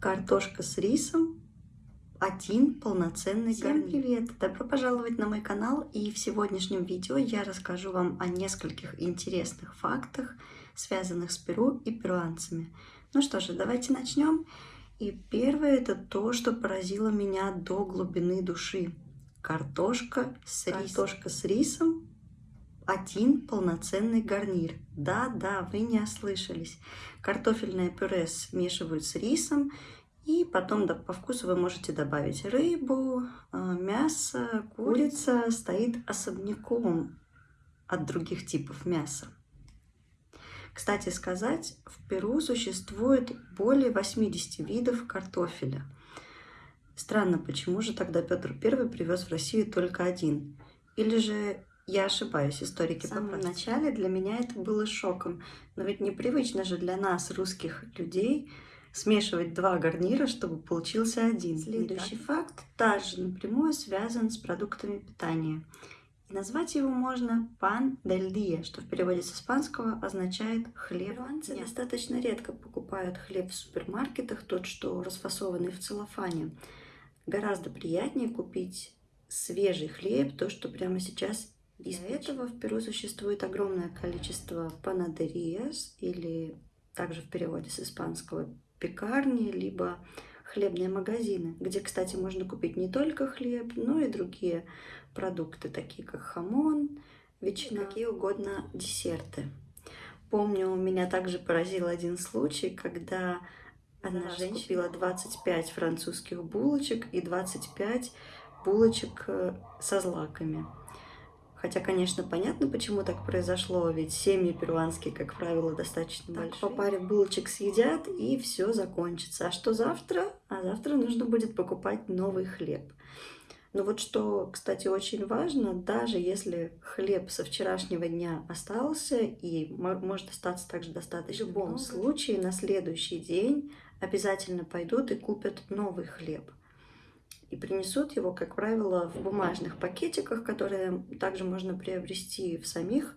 картошка с рисом, один полноценный Всем привет! Добро пожаловать на мой канал и в сегодняшнем видео я расскажу вам о нескольких интересных фактах, связанных с Перу и перуанцами. Ну что же, давайте начнем. И первое это то, что поразило меня до глубины души. Картошка с рисом. Картошка с рисом один полноценный гарнир. Да, да, вы не ослышались. Картофельное пюре смешивают с рисом, и потом да, по вкусу вы можете добавить рыбу, а, мясо, курица стоит особняком от других типов мяса. Кстати сказать, в Перу существует более 80 видов картофеля. Странно, почему же тогда Петр I привез в Россию только один? Или же я ошибаюсь, историки. В самом начале для меня это было шоком. Но ведь непривычно же для нас, русских людей, смешивать два гарнира, чтобы получился один. Следующий факт также напрямую связан с продуктами питания. И назвать его можно пан дель дия, что в переводе с испанского означает хлеб. Перуанцы достаточно редко покупают хлеб в супермаркетах, тот, что расфасованный в целлофане. Гораздо приятнее купить свежий хлеб, то, что прямо сейчас из этого в Перу существует огромное количество панадериас, или также в переводе с испанского пекарни, либо хлебные магазины, где, кстати, можно купить не только хлеб, но и другие продукты, такие как хамон, ветчина, какие угодно десерты. Помню, меня также поразил один случай, когда одна женщина купила 25 французских булочек и 25 булочек э, со злаками. Хотя, конечно, понятно, почему так произошло, ведь семьи перуанские, как правило, достаточно так, большие. по паре булочек съедят, и все закончится. А что завтра? А завтра нужно будет покупать новый хлеб. Но вот что, кстати, очень важно, даже если хлеб со вчерашнего дня остался и может остаться также достаточно, в любом случае на следующий день обязательно пойдут и купят новый хлеб и принесут его, как правило, в бумажных пакетиках, которые также можно приобрести в самих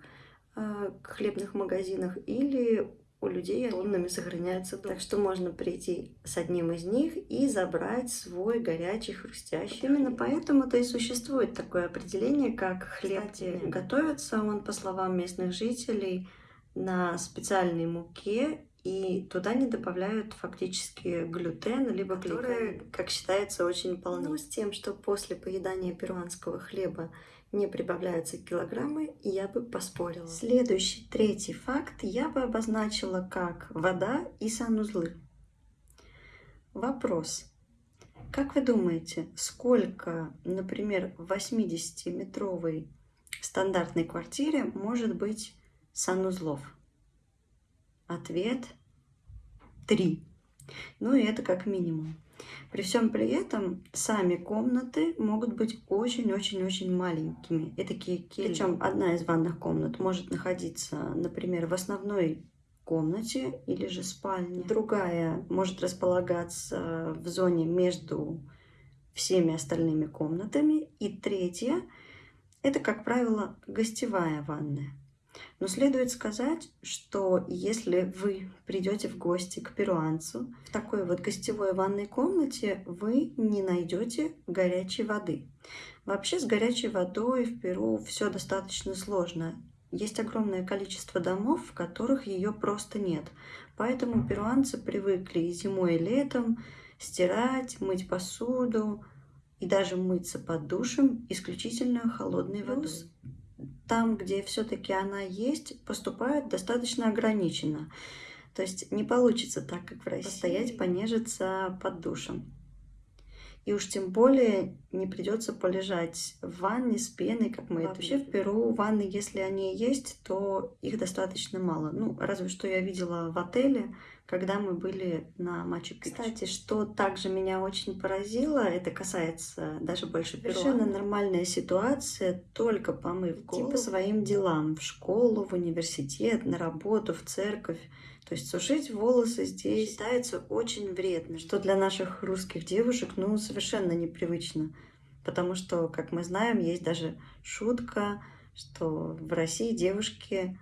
э, хлебных магазинах или у людей тоннами сохраняются. Так что можно прийти с одним из них и забрать свой горячий, хрустящий. Именно поэтому-то и существует такое определение, как хлеб. Кстати, готовится он, по словам местных жителей, на специальной муке и туда не добавляют фактически глютен, либо который, как считается, очень полный. Но с тем, что после поедания перуанского хлеба не прибавляются килограммы, я бы поспорила. Следующий, третий факт я бы обозначила как вода и санузлы. Вопрос. Как вы думаете, сколько, например, в 80-метровой стандартной квартире может быть санузлов? Ответ – три. Ну и это как минимум. При всем при этом сами комнаты могут быть очень-очень-очень маленькими. И такие кельи. Причем одна из ванных комнат может находиться, например, в основной комнате или же спальне. Другая может располагаться в зоне между всеми остальными комнатами. И третья – это, как правило, гостевая ванная. Но следует сказать, что если вы придете в гости к перуанцу в такой вот гостевой ванной комнате, вы не найдете горячей воды. Вообще с горячей водой в Перу все достаточно сложно. Есть огромное количество домов, в которых ее просто нет. Поэтому перуанцы привыкли зимой и летом стирать, мыть посуду и даже мыться под душем исключительно холодной водой там, где все-таки она есть, поступают достаточно ограниченно. То есть не получится так, как в России, постоять, понежиться под душем. И уж тем более не придется полежать в ванне с пеной, как мы Вообще это в Перу ванны, если они есть, то их достаточно мало. Ну, разве что я видела в отеле, когда мы были на Пикчу. Кстати, что также меня очень поразило, это касается даже больше Перу. Совершенно нормальная ситуация, только помыв голову по своим делам, в школу, в университет, на работу, в церковь. То есть сушить волосы здесь считается очень вредно, что для наших русских девушек ну совершенно непривычно. Потому что, как мы знаем, есть даже шутка, что в России девушки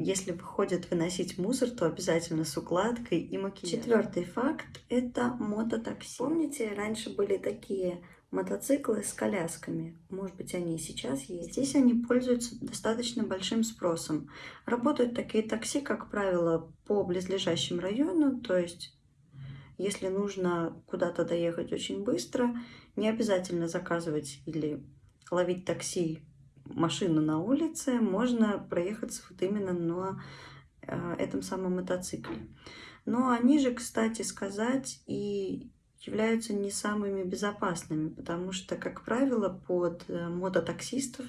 если выходит выносить мусор, то обязательно с укладкой и макияжем. Четвертый факт – это мототакси. Помните, раньше были такие мотоциклы с колясками. Может быть, они и сейчас есть. Здесь они пользуются достаточно большим спросом. Работают такие такси, как правило, по близлежащим районам, то есть если нужно куда-то доехать очень быстро, не обязательно заказывать или ловить такси, машину на улице, можно проехаться вот именно на э, этом самом мотоцикле. Но они же, кстати сказать, и являются не самыми безопасными, потому что, как правило, под э, мототаксистов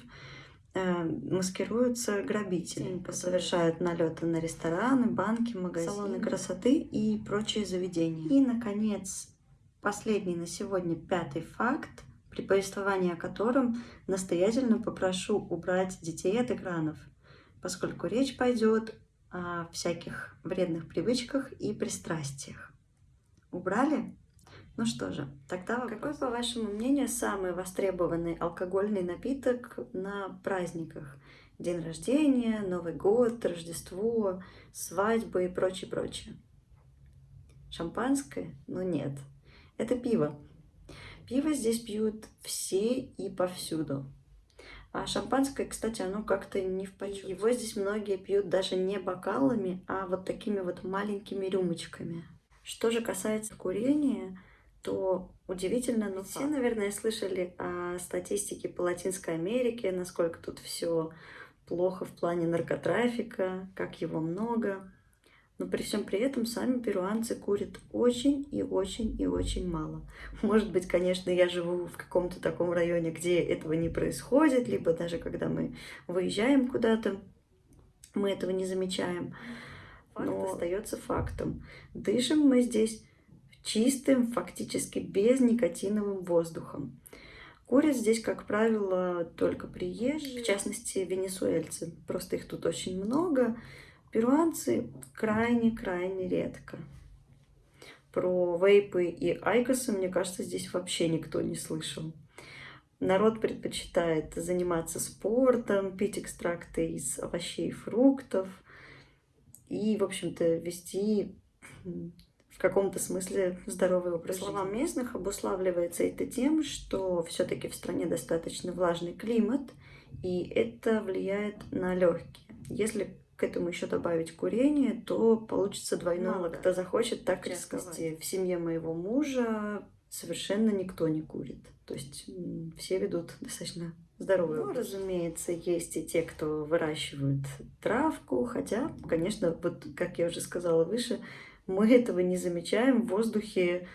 э, маскируются грабители, совершают налеты на рестораны, банки, магазины, салоны красоты и прочие заведения. И, наконец, последний на сегодня пятый факт, при повествовании о котором настоятельно попрошу убрать детей от экранов, поскольку речь пойдет о всяких вредных привычках и пристрастиях. Убрали? Ну что же, тогда вопрос. Какой, по вашему мнению, самый востребованный алкогольный напиток на праздниках? День рождения, Новый год, Рождество, свадьбы и прочее, прочее. Шампанское? Ну нет. Это пиво. Пиво здесь пьют все и повсюду. А шампанское, кстати, оно как-то не в почет. Его здесь многие пьют даже не бокалами, а вот такими вот маленькими рюмочками. Что же касается курения, то удивительно, но все, наверное, слышали о статистике по Латинской Америке, насколько тут все плохо в плане наркотрафика, как его много. Но при всем при этом сами перуанцы курят очень и очень и очень мало. Может быть, конечно, я живу в каком-то таком районе, где этого не происходит, либо даже когда мы выезжаем куда-то, мы этого не замечаем. Факт Но остается фактом. Дышим мы здесь чистым, фактически без никотиновым воздухом. Курят здесь, как правило, только приезжие, в частности, венесуэльцы. Просто их тут очень много. Перуанцы крайне-крайне редко. Про вейпы и айкосы, мне кажется, здесь вообще никто не слышал. Народ предпочитает заниматься спортом, пить экстракты из овощей и фруктов и, в общем-то, вести каком-то смысле здоровый образ По словам местных, обуславливается это тем, что все-таки в стране достаточно влажный климат, и это влияет на легкие. Если к этому еще добавить курение, то получится двойное. Мало кто захочет так рисковать. В семье моего мужа совершенно никто не курит. То есть все ведут достаточно здоровый ну, разумеется, есть и те, кто выращивают травку, хотя, конечно, вот, как я уже сказала выше, мы этого не замечаем в воздухе,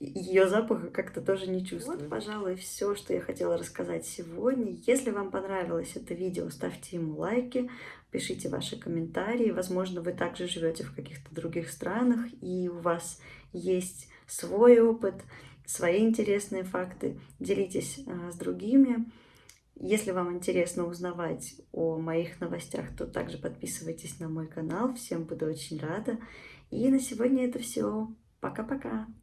ее запаха как-то тоже не чувствуем. Вот, пожалуй, все, что я хотела рассказать сегодня. Если вам понравилось это видео, ставьте ему лайки, пишите ваши комментарии. Возможно, вы также живете в каких-то других странах, и у вас есть свой опыт, свои интересные факты. Делитесь а, с другими. Если вам интересно узнавать о моих новостях, то также подписывайтесь на мой канал. Всем буду очень рада. И на сегодня это все. Пока-пока.